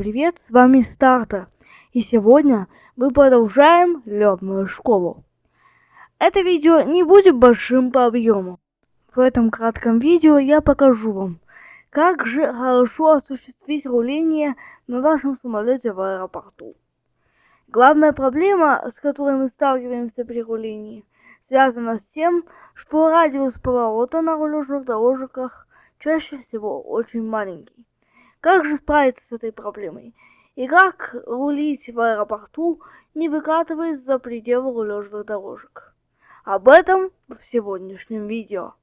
Привет, с вами Старта, и сегодня мы продолжаем летную школу. Это видео не будет большим по объему. В этом кратком видео я покажу вам, как же хорошо осуществить руление на вашем самолете в аэропорту. Главная проблема, с которой мы сталкиваемся при рулении, связана с тем, что радиус поворота на рулежных дорожках чаще всего очень маленький. Как же справиться с этой проблемой? И как рулить в аэропорту, не выкатываясь за пределы рулежных дорожек? Об этом в сегодняшнем видео.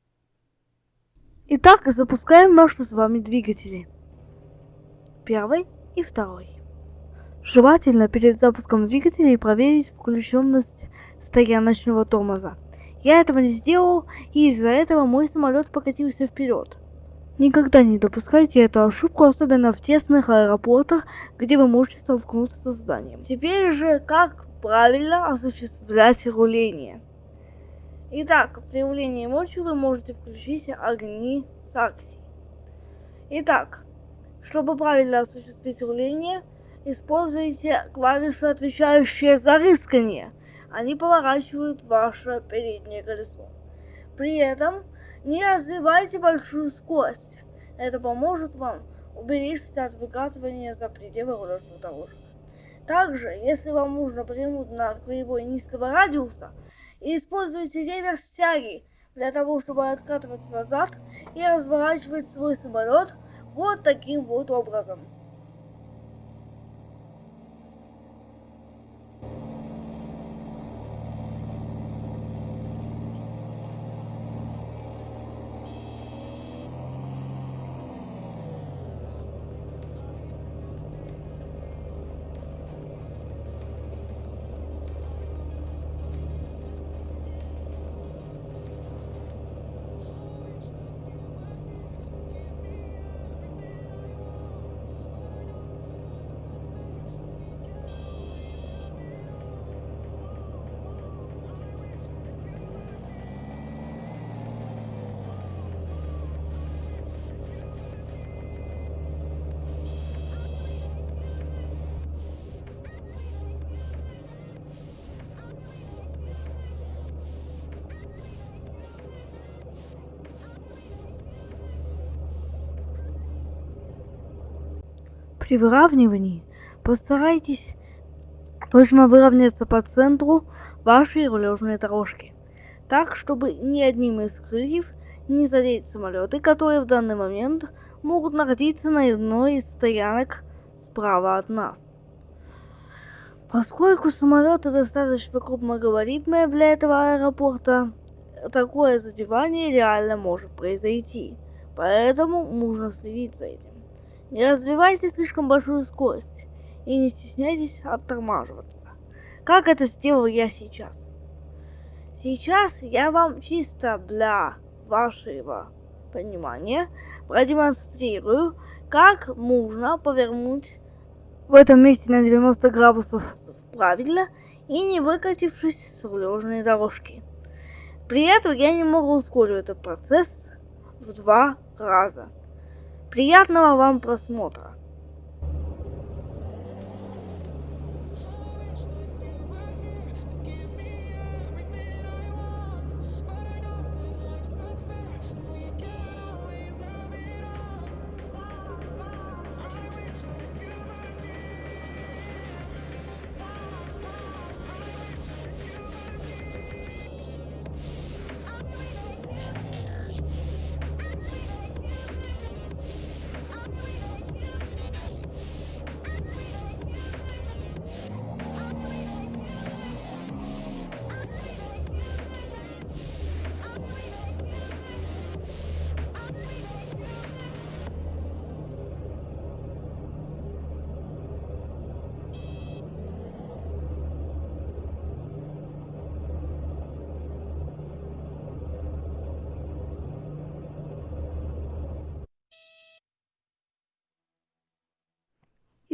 Итак, запускаем наши с вами двигатели. Первый и второй. Желательно перед запуском двигателей проверить включенность стояночного тормоза. Я этого не сделал, и из-за этого мой самолет покатился вперед. Никогда не допускайте эту ошибку, особенно в тесных аэропортах, где вы можете столкнуться со зданием. Теперь же, как правильно осуществлять руление. Итак, при рулении ночью вы можете включить огни такси. Итак, чтобы правильно осуществить руление, используйте клавиши, отвечающие за рыскание. Они поворачивают ваше переднее колесо. При этом не развивайте большую скорость. Это поможет вам уберечься от выкатывания за пределы рулежных дорожек. Также, если вам нужно повернуть на кривой низкого радиуса, используйте реверс тяги для того, чтобы откатываться назад и разворачивать свой самолет вот таким вот образом. При выравнивании постарайтесь точно выровняться по центру вашей рулежной дорожки, так, чтобы ни одним из крыльев не задеть самолеты, которые в данный момент могут находиться на одной из стоянок справа от нас. Поскольку самолеты достаточно крупногабаритные для этого аэропорта, такое задевание реально может произойти, поэтому нужно следить за этим. Не развивайте слишком большую скорость и не стесняйтесь оттормаживаться. Как это сделал я сейчас. Сейчас я вам чисто для вашего понимания продемонстрирую, как можно повернуть в этом месте на 90 градусов правильно и не выкатившись с рулежной дорожки. При этом я немного ускорю этот процесс в два раза. Приятного вам просмотра!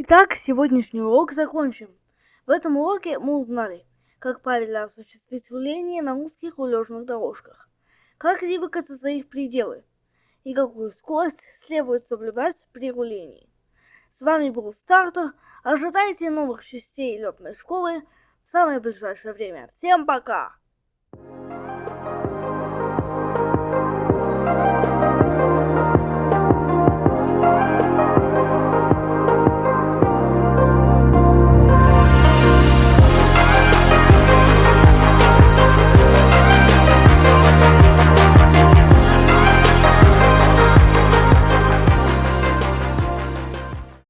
Итак, сегодняшний урок закончим. В этом уроке мы узнали, как правильно осуществить руление на узких рулежных дорожках, как не выкатиться за их пределы и какую скорость следует соблюдать при рулении. С вами был Стартер. Ожидайте новых частей летной школы в самое ближайшее время. Всем пока!